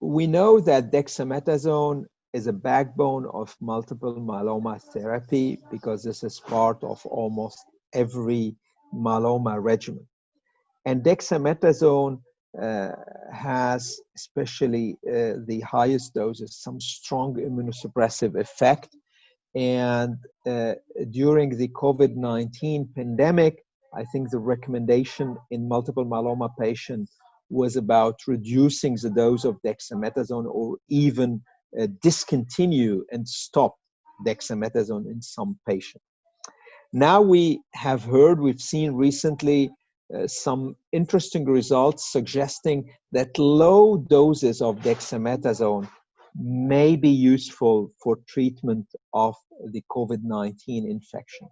we know that dexamethasone is a backbone of multiple myeloma therapy because this is part of almost every myeloma regimen. And dexamethasone uh, has, especially uh, the highest doses, some strong immunosuppressive effect. And uh, during the COVID 19 pandemic, I think the recommendation in multiple myeloma patients was about reducing the dose of dexamethasone or even uh, discontinue and stop dexamethasone in some patients. Now we have heard, we've seen recently uh, some interesting results suggesting that low doses of dexamethasone may be useful for treatment of the COVID 19 infection.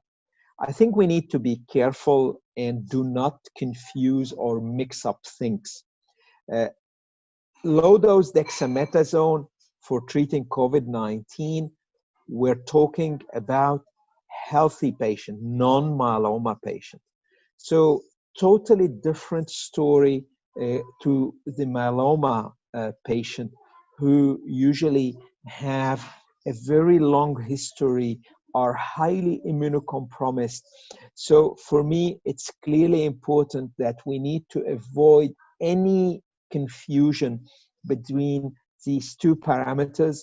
I think we need to be careful and do not confuse or mix up things. Uh, low dose dexamethasone for treating COVID 19, we're talking about healthy patient, non myeloma patient. So, totally different story uh, to the myeloma uh, patient who usually have a very long history are highly immunocompromised. So for me, it's clearly important that we need to avoid any confusion between these two parameters.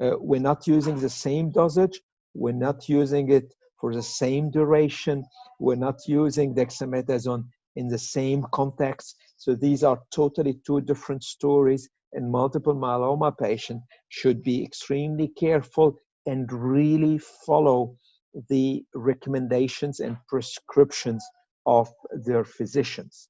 Uh, we're not using the same dosage. We're not using it for the same duration. We're not using dexamethasone in the same context. So these are totally two different stories and multiple myeloma patient should be extremely careful and really follow the recommendations and prescriptions of their physicians.